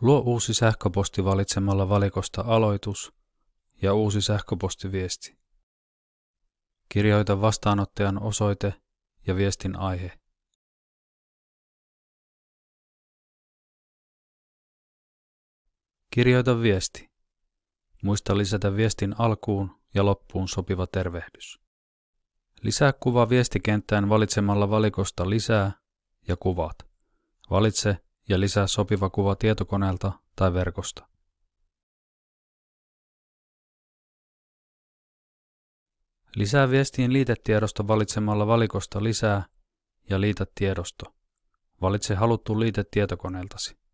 Luo uusi sähköposti valitsemalla valikosta Aloitus ja uusi sähköpostiviesti. Kirjoita vastaanottajan osoite ja viestin aihe. Kirjoita viesti. Muista lisätä viestin alkuun ja loppuun sopiva tervehdys. Lisää kuva viestikenttään valitsemalla valikosta Lisää ja Kuvat. Valitse ja lisää sopiva kuva tietokoneelta tai verkosta. Lisää viestiin liitetiedosto valitsemalla valikosta Lisää ja Liitä tiedosto. Valitse haluttu liite tietokoneeltasi.